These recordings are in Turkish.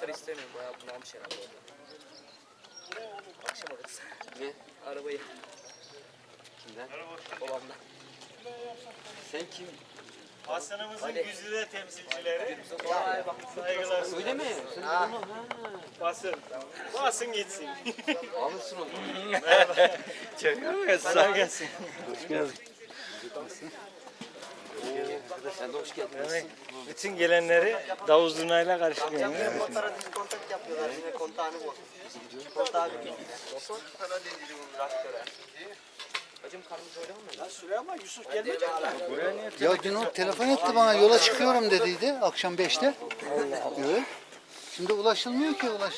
anahtar istemiyorum. Bayağı bunalmış herhalde orada. Akşam ararız. Ne? Arabayı. Kimden? Babamdan. Sen kim? Hasan'ımızın Hadi. güzide temsilcileri. Vay bak. Saygılar. Öyle mi? Sen Ha. bunu ha. Basın. Basın gitsin. Alırsın onu. Kolay gelsin. Sen de hoş geldin. Evet. Bütün gelenleri Davuz Zurna'yla karşılayın. Yine motora diskontak yapıyorlar. Yine kontağını bozmuş. Kontağı bir Sana deneyeceğim onu raktöre. Hacım karnımız öyle mi? Ya dün o telefon etti bana yola çıkıyorum dediydi akşam 5'te. Evet. Şimdi ulaşılmıyor ki ulaş.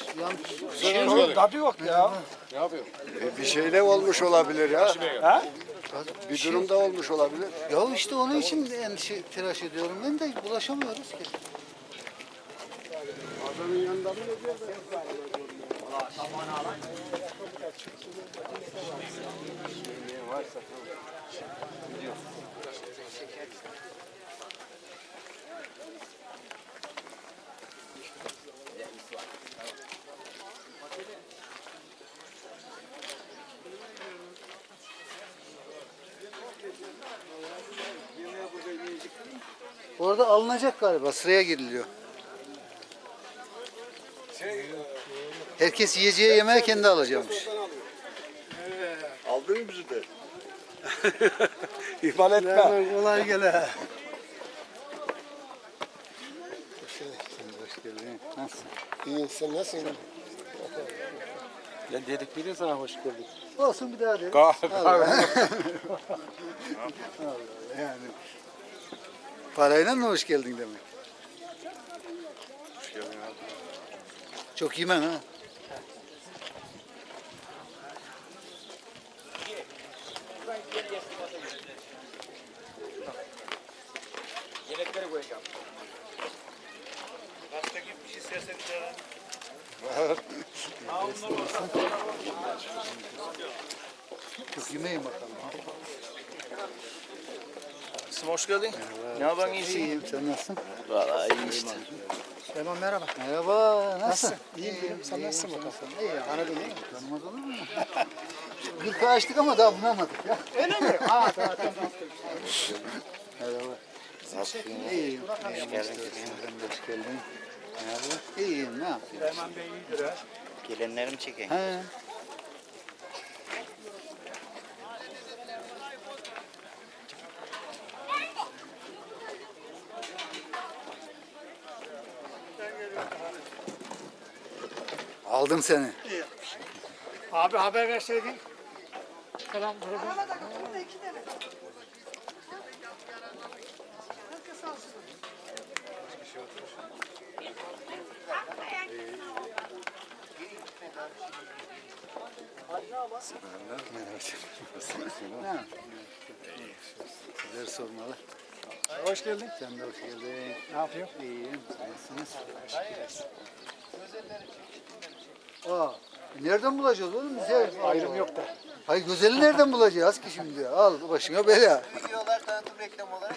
Yani Tadı yok ya. Bir şeyler olmuş olabilir ya. Bir durumda olmuş olabilir. ya işte onun için endişe telaş ediyorum ben de ulaşamıyoruz ki. Adamın yanında mı ne Orada alınacak galiba sıraya giriliyor. Herkes yiyeceği yemeği kendi alacakmış. Aldın mı bizi de? İhmal etme. kolay gele. Hoş geldin. Nasılsın? İyi sen nasılsın? Ben dedik bile sana hoş geldin. Olsun bir daha de. Kahve. Allah yani. Parayla mı hoş geldin demek? Hoş geldin abi. Çok yemen ha. Yemekleri koyacağım. Çok yemeyin bakalım. Kızım hoş geldin. Ne yapıyorsun iyisin? İyiyim sen nasılsın? Valla iyi işte. Süleyman merhaba. Merhaba nasılsın? İyiyim, iyiyim. Sen nasılsın bakalım? İyi aradın değil mi? Tanımaz olur mu? Gırka açtık ama daha bulamadık ya. Öyle mi? Aa tamam tamam. Merhaba. İyiyim. İyiyim. Hoş geldin. Hoş geldin. Merhaba. İyiyim ne yapayım? Süleyman Bey iyidir ha. Gelenlerimi çekeyim. He. Aldım seni. Abi haber verseydin. Selam grubu. Ha. Sizleri sormalı. Hoş geldin. Sen de hoş geldin. Ne yapıyorsun? İyiyim. Nasılsınız? Aa, nereden bulacağız oğlum biz ya? Ayrım yok da. Hayır güzeli nereden bulacağız ki şimdi? Al başına bela. Videolar tanıtım reklam olarak